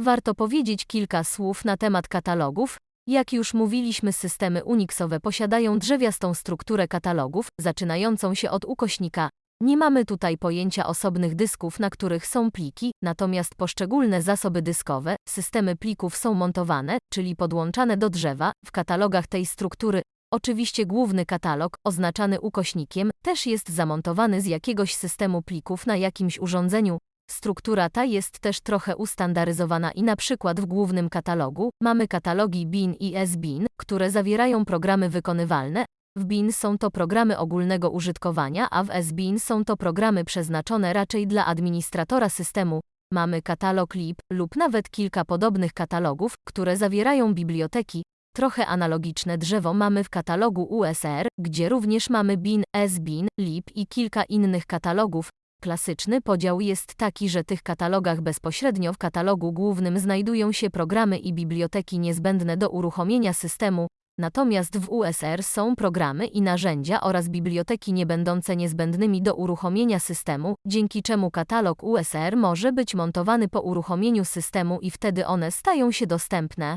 Warto powiedzieć kilka słów na temat katalogów. Jak już mówiliśmy, systemy Unixowe posiadają drzewiastą strukturę katalogów, zaczynającą się od ukośnika. Nie mamy tutaj pojęcia osobnych dysków, na których są pliki, natomiast poszczególne zasoby dyskowe, systemy plików są montowane, czyli podłączane do drzewa, w katalogach tej struktury. Oczywiście główny katalog, oznaczany ukośnikiem, też jest zamontowany z jakiegoś systemu plików na jakimś urządzeniu. Struktura ta jest też trochę ustandaryzowana i na przykład w głównym katalogu mamy katalogi BIN i SBIN, które zawierają programy wykonywalne. W BIN są to programy ogólnego użytkowania, a w SBIN są to programy przeznaczone raczej dla administratora systemu. Mamy katalog lib lub nawet kilka podobnych katalogów, które zawierają biblioteki. Trochę analogiczne drzewo mamy w katalogu USR, gdzie również mamy bin, SBIN, lib i kilka innych katalogów. Klasyczny podział jest taki, że tych katalogach bezpośrednio w katalogu głównym znajdują się programy i biblioteki niezbędne do uruchomienia systemu, natomiast w USR są programy i narzędzia oraz biblioteki niebędące niezbędnymi do uruchomienia systemu, dzięki czemu katalog USR może być montowany po uruchomieniu systemu i wtedy one stają się dostępne.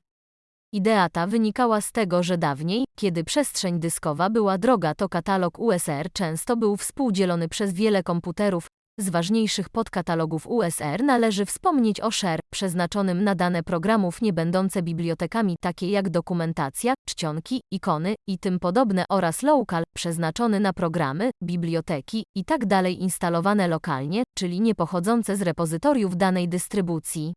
Idea ta wynikała z tego, że dawniej, kiedy przestrzeń dyskowa była droga, to katalog USR często był współdzielony przez wiele komputerów. Z ważniejszych podkatalogów USR należy wspomnieć o Share, przeznaczonym na dane programów nie będące bibliotekami takie jak dokumentacja, czcionki, ikony i tym podobne oraz Local, przeznaczony na programy, biblioteki i tak dalej instalowane lokalnie, czyli nie pochodzące z repozytoriów danej dystrybucji.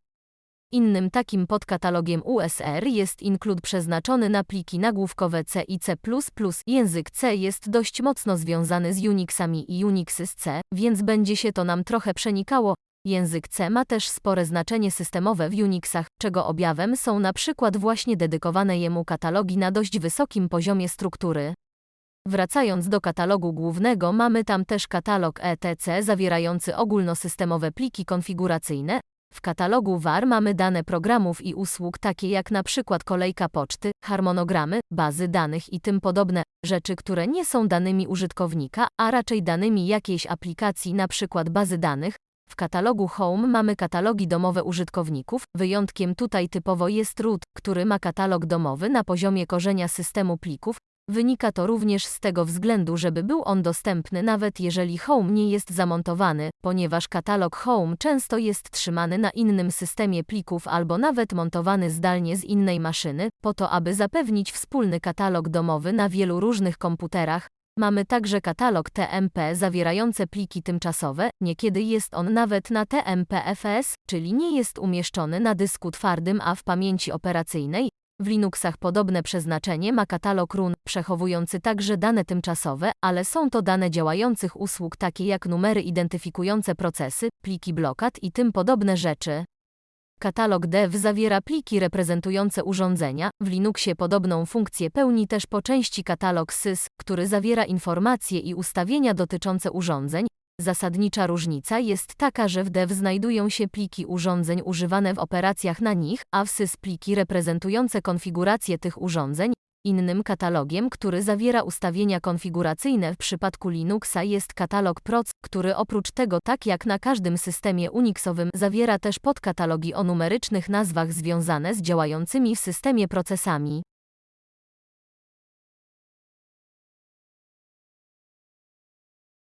Innym takim podkatalogiem USR jest include przeznaczony na pliki nagłówkowe C i C++. Język C jest dość mocno związany z Unixami i Unixy z C, więc będzie się to nam trochę przenikało. Język C ma też spore znaczenie systemowe w Unixach, czego objawem są na przykład właśnie dedykowane jemu katalogi na dość wysokim poziomie struktury. Wracając do katalogu głównego, mamy tam też katalog ETC zawierający ogólnosystemowe pliki konfiguracyjne, w katalogu VAR mamy dane programów i usług takie jak na przykład kolejka poczty, harmonogramy, bazy danych i tym podobne rzeczy, które nie są danymi użytkownika, a raczej danymi jakiejś aplikacji, na przykład bazy danych. W katalogu Home mamy katalogi domowe użytkowników, wyjątkiem tutaj typowo jest root, który ma katalog domowy na poziomie korzenia systemu plików, Wynika to również z tego względu, żeby był on dostępny nawet jeżeli Home nie jest zamontowany, ponieważ katalog Home często jest trzymany na innym systemie plików albo nawet montowany zdalnie z innej maszyny, po to aby zapewnić wspólny katalog domowy na wielu różnych komputerach. Mamy także katalog TMP zawierający pliki tymczasowe, niekiedy jest on nawet na TMP-FS, czyli nie jest umieszczony na dysku twardym, a w pamięci operacyjnej, w Linuxach podobne przeznaczenie ma katalog run, przechowujący także dane tymczasowe, ale są to dane działających usług takie jak numery identyfikujące procesy, pliki blokad i tym podobne rzeczy. Katalog dev zawiera pliki reprezentujące urządzenia. W Linuxie podobną funkcję pełni też po części katalog sys, który zawiera informacje i ustawienia dotyczące urządzeń, Zasadnicza różnica jest taka, że w dev znajdują się pliki urządzeń używane w operacjach na nich, a w sys pliki reprezentujące konfigurację tych urządzeń. Innym katalogiem, który zawiera ustawienia konfiguracyjne w przypadku Linuxa jest katalog proc, który oprócz tego tak jak na każdym systemie Unixowym zawiera też podkatalogi o numerycznych nazwach związane z działającymi w systemie procesami.